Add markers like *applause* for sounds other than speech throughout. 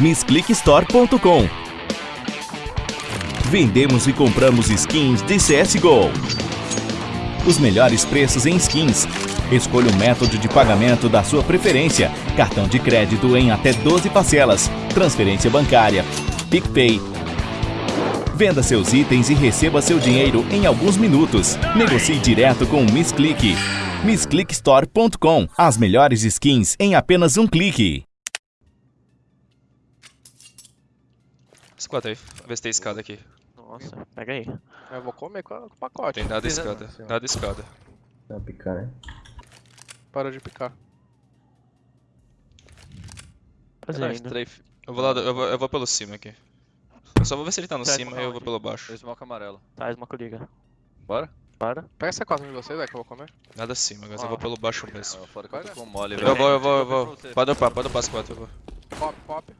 MissClickStore.com Vendemos e compramos skins de CSGO. Os melhores preços em skins. Escolha o método de pagamento da sua preferência. Cartão de crédito em até 12 parcelas. Transferência bancária. PicPay. Venda seus itens e receba seu dinheiro em alguns minutos. Negocie direto com o MissClick. MissClickStore.com As melhores skins em apenas um clique. Escuta aí, vê se tem escada aqui. Nossa, pega aí. Eu vou comer com, o pacote. Tem nada escada, nada escada. Vai picar, né? Parou de picar. Fazer ainda. Eu vou lá, eu vou, eu vou pelo cima aqui. Eu só vou ver se ele tá no Tá, cima e eu vou pelo baixo. Dois smoke amarelo. Tá, smoke liga. Bora? Bora. Pega essa quadra de vocês, é que eu vou comer. Nada acima, mas eu Ah. vou pelo baixo mesmo. Ah, fora que eu tô com mole, Eu vou, eu vou, eu vou. você. Pode upar, pode upar as quatro, eu vou. Pop, pop.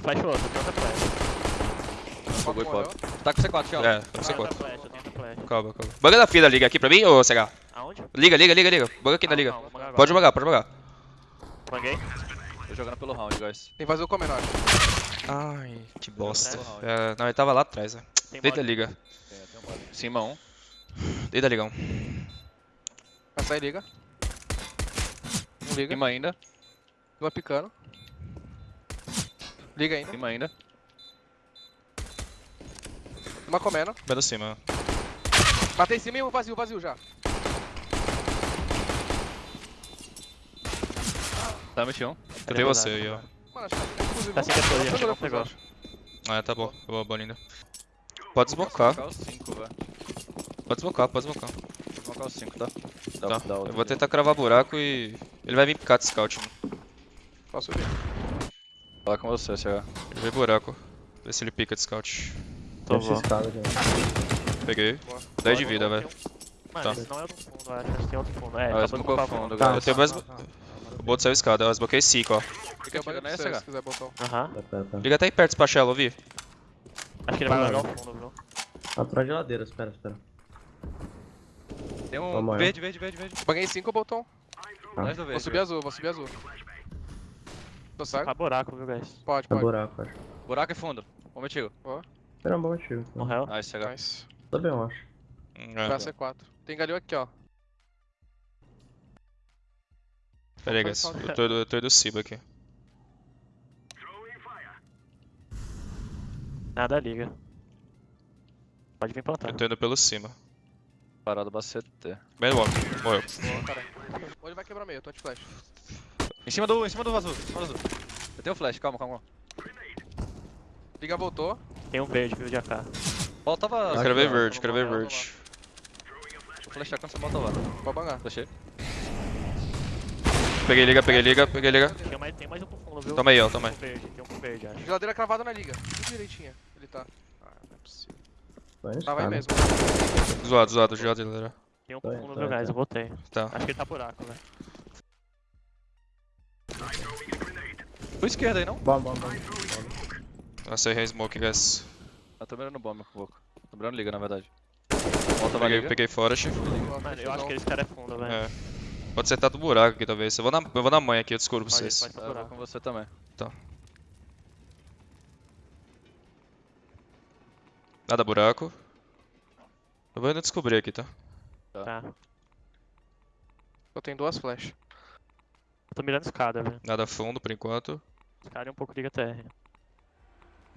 Flash outro, tem outra e morreu. pop. Tá com C4, tchau. É, tá com Tem C4. outra flash, eu tenho outra flash. Calma, calma. Banga da fila, liga aqui pra mim, ô CH? Aonde? Liga, liga, liga, liga. Banga aqui na Não, liga. não. Pode jogar, pode jogar. Banguei. Tô jogando pelo round, guys. Tem que fazer o comer, acho. Ai, que bosta. É, não, ele tava lá atrás, né? Deita a liga. Tem, tem um mole. Cima. Deita a ligão. Essa aí liga. Um liga. Cima ainda. Uma picando. Liga ainda. Cima ainda. Uma comendo. No cima. Matei em cima e um vazio, vazio já. Tá no chão. Eu tenho você aí, ó. Mano, acho que inclusive. Tá sem que não vamos pegou. acho. Ah, tá bom. Boa, boa linda. Pode desbocar. Vou os 5, velho. Pode desbocar, pode desbocar. Vou colocar os 5, tá? Dá, Tá. dá Eu vou tentar cravar buraco e. Ele vai vir picar de scout, mano. Posso vir. Fala com você, CH. Ele vê buraco. Vê se ele pica de scout. Tô bom. Peguei. Boa. 10 de vida, velho. um- Mano, Tá. esse não é outro fundo, eu acho. Esse tem outro fundo. É, Ah, smocou o fundo, guys. Eu tenho mais. Tá, tá. O boto saiu escada, eu desbloqueei 5, ó. Fica Eu pra você, CH. se quiser botão. Aham. Tá, tá, tá. Liga até aí perto, Spachelo, ouvi. Acho que ele vai largar o fundo, viu? Atrás de geladeira, espera, espera. Tem um Vamos lá. verde, verde, verde, verde. Banguei 5 botão. Tá. Do Vou subir azul, vou subir azul. Tô saco? Faz buraco, viu, guys? Pode, pode. buraco, acho. Buraco e fundo. Vamos contigo. Espera um bom tiro. Morreu. Nice, CH. Nice. Tá bem, eu acho. Vai É. C4. Tem galil aqui, ó. Pera aí, guys. Eu tô, eu tô do Ciba aqui. Nada liga. Pode vir plantar. Eu tô indo pelo cima. Parado bacete. Logo. Morreu. Boa. Ou ele vai quebrar meio, eu tô de flash. Em cima do, em cima do azul, em cima do azul. Eu tenho flash, calma, calma. Liga voltou. Tem um verde, viu, de AK. Voltava. Eu quero ver ó, verde, quero ver verde. Vou flashar quando você volta lá. Pode bangar. Flashei. Peguei liga, peguei liga, peguei liga. Tem mais, tem mais um pro fundo, viu? Toma aí, ó, Tem toma um aí. verde, tem um pro verde, acho. Geladeira cravada na liga. Tudo direitinho. Ele tá. Ah, não é possível. Tava aí escada. mesmo. Zoado, zoado, geladeira. Tem um pro Tá, fundo, tá, viu, guys? tá. Eu botei. Tá. Acho que ele tá buraco, velho. Por esquerda aí, não? Bom, bom, bom. Nossa, errei smoke, guys. Eu tô mirando bomba com o boco. Tô mirando liga, na verdade. Volta, vai Peguei, liga. peguei forest. Mano, eu acho que esse cara é fundo, velho. É. Pode ser tá do buraco aqui, talvez. Eu vou na, eu vou na manha aqui, eu descubro pra vocês. pode ser Tá, eu vou buraco. com você também. Nada buraco. Eu vou ainda descobrir aqui, tá? Tá. Eu tenho duas flash. Eu tô mirando escada, velho. Nada fundo por enquanto. Escada e um pouco liga TR.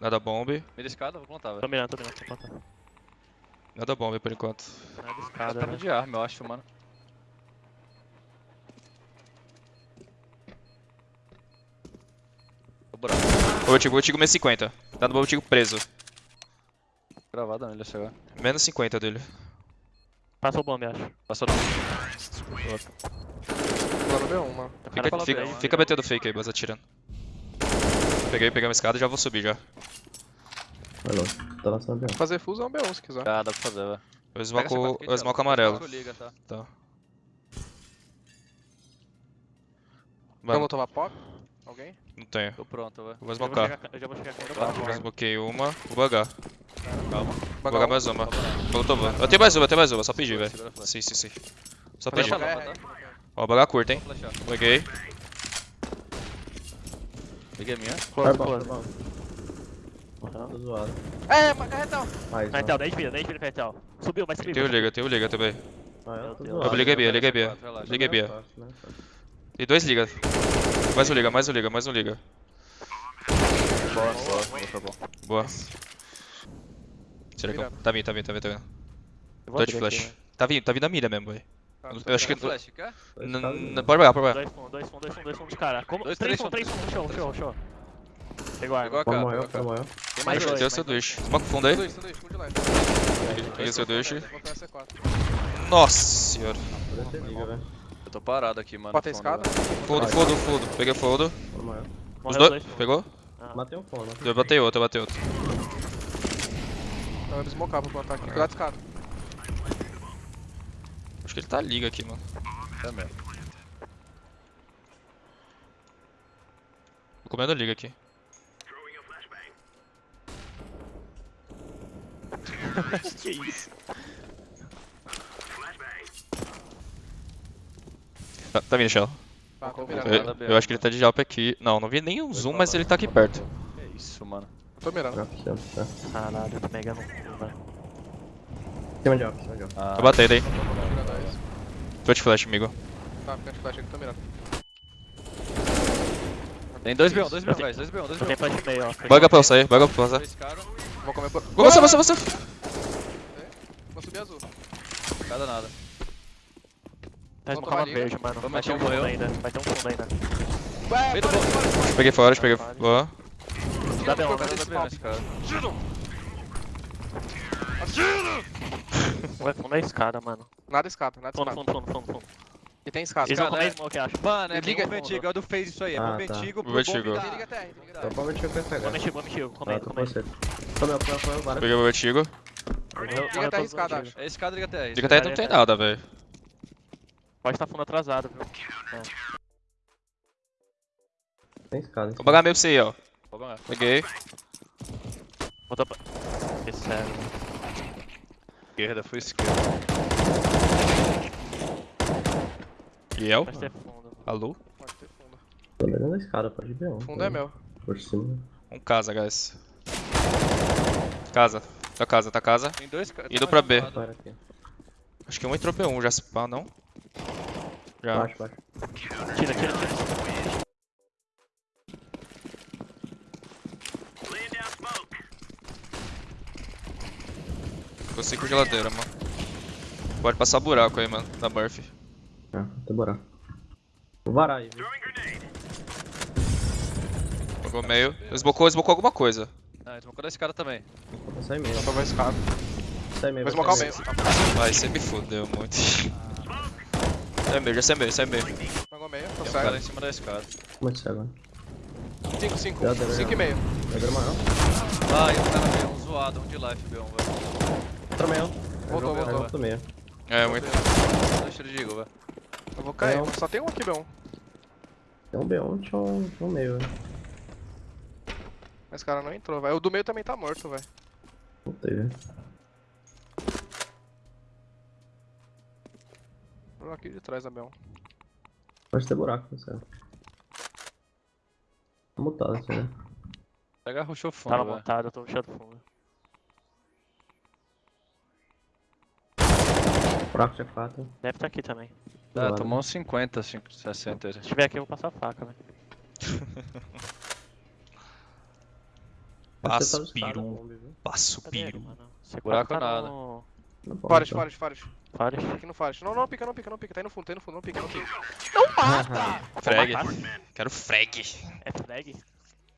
Nada bomb. Mira escada, vou plantar, Tô velho. mirando, tô mirando, tô plantando. Nada bomb por enquanto. Nada Tá escada, no velho. de arma, eu acho, mano. O buraco. Ô, Tigo, o Tigo menos 50. Tá no bom Tigo preso. Gravado nele, CH. Menos 50 dele. Passou o bomb, acho. Passou não. Agora no B1, mano. O cara Fica, fica, fica metendo fake aí, mas atirando. Peguei, peguei uma escada e já vou subir já. Vai longe. Tá lançando bem. Fazer fuso é um B1 se quiser. Ah, dá pra fazer, velho. Eu smoco, eu smoco amarelo. Liga, tá. Tá. Vamos tomar pop? Alguém? não tenho. Tô pronto, velho. Eu vou smocar. eu já vou chegar aqui no barco. Já desbloqueei uma, vou bugar. Calma. Vou jogar mais uma. Voltou, vou. Eu tenho mais uma, eu tenho mais uma, só pedir, velho. Sim, sim, sim. Só guerra, tá? Ó, baga curta, hein. Peguei. Peguei a minha. Vai Close, close. Tô zoado. É, mas carretão. Mais Carretel, um. 10 vida, 10 vida, carretel. Subiu, vai subir. Vai subir. liga, tenho liga também. Ah, eu tô Meu zoado. Eu liguei B, eu liguei B. Liguei B. Fácil, né? E dois liga. Mais um liga, mais um liga, mais um liga. Boa, boa. Boa, tá bom. Boa. Será que eu... Mirando. Tá vindo, tá vindo, tá vindo, tá vindo. Tô de abrir aqui, flash. né? Tá vindo, tá vindo a mira mesmo, velho. Tá, Eu tô acho que- flash, quer? Pode jogar, pode jogar. Dois fundos, dois fundos, dois fundos, dois fundos de cara. Como... Dois, três fundos, três fundos, show, show, show. Pegou a Pegou arma. a Foi cara. morreu, pegou a foi cara. morreu. Tem mais dois. Deu mais sanduíche. dois. Smoke fundo aí. Sanduíche, sanduíche, fundo de live. Peguei sanduíche. Vou pegar C4. Nossa senhora. Eu tô parado aqui, mano. Bota a fundo, escada. Fundo, fundo, fundo. Peguei fundo. Foi morreu. Os dois. dois. Pegou? Ah. Matei um fone, matei Eu batei outro, eu batei outro. Então eu vou smocar pra plantar aqui. Cuidado de escada. Acho que ele tá liga aqui, mano. É mesmo. Tô comendo liga aqui. *laughs* Que isso? Tá, tá vindo, Shell. Tá, Eu-. Eu, eu acho que ele tá de jalp aqui. Não, não vi nenhum zoom, mas ele tá aqui perto. Que isso, mano. Tô mirando. Tá. Caralho, eu tô mega no cu, velho. Cima de alto, cima de alto. Ah, Tô batendo aí. Tô de flash, amigo. Tá, fica de flash aqui, tô mirando. Tem dois B1, dois B1, guys. Dois B1, dois Eu tenho B1. flash meio, ó. Baga pra eu sair, baga pra eu sair. Vou comer por... Vou você, você, você. Vou subir azul. Cada nada. Tá esmocando liga. verde, mano. Vamos Vai ter um fundo ainda. Vai ter um fundo ainda. Ué, para. Peguei fora, peguei. Boa. Dá B1, Tira, dá Cada esse B1 pau. esse cara. Vai fundo da escada, mano. Nada escada, nada Fundo, escada. fundo, fundo, fundo, fundo. E tem escada. Eles vão Escada, comer é. smoke, acho. Mano, é Liga- bomba antiga, é o do Phase isso aí. É Ah, bomba tá. Tem liga TR, tem liga TR. pra ver se eu Vou pegar. vou mexer. Ah, Comendo, tô com comendo. você. Foi meu, foi, foi, várias. Peguei o. Morreu, Liga os escada, antigos. É escada liga TR. Diga até não tem nada, velho. Pode estar fundo atrasado, viu? Tem escada. Vou bagar meio pra você aí, ó. Vou. Peguei. Botou pra... Que sério. Esquerda, foi esquerda. Fundo. Alô? Pode ter fundo. Tô olhando a escada, pode ver. Fundo é meu. Por cima. Um casa, guys. Casa. Tá casa, tá casa. Tem dois caras. Indo pra B. Aqui. Acho que um entrou P1 já se pá, não? Já. Baixo, baixo. Tira, tira, tira. Ficou cinco geladeira, mano. Pode passar buraco aí, mano, da Murphy. Ah, tem buraco. Vou varar aí, viu? Jogou meio. Esbocou, esbocou alguma coisa. Ah, esmocou da escada também. Vou passar em meio. Vai escada. Sai meio. Vou vai smocar o sair meio. Vai, você me fudeu muito. Sai meio, já sai meio, sai meio. Jogou meio, tô Tem um cara cego. em cima da escada. Muito cego. 5, 5. Já deu, 5 já. e meio. Pedro maior. Ah, e um cara B1 zoado, um de life B1, velho. Outro meio. Voltou, Aí voltou. outro meio. É, muito. Dois tiros de Eagle, velho. Eu vou cair, só tem um aqui, B1. Tem um B1, tinha um, tinha um meio, velho. Mas cara não entrou, velho. O do meio também tá morto, velho. Voltei, velho. Vou aqui de trás da B1. Pode ter buraco, não sei. Tá mutado assim, né? Pega rushou fundo, Tava velho. montado, eu tô puxando fundo. Buraco de 4. Deve estar aqui também. Ah, tomou uns 50, 5, 60 aí. Se tiver aqui, eu vou passar a faca, velho. Passo piru. Passo piru. mano? C4 Buraco tá nada. no- Forest, Forest, Forest. Forest. Aqui no Forest. Não, não, pica, não pica, não pica. Tá aí no fundo, tá aí no fundo, não pica, não pica. *laughs* Frag. Quero frag. É frag?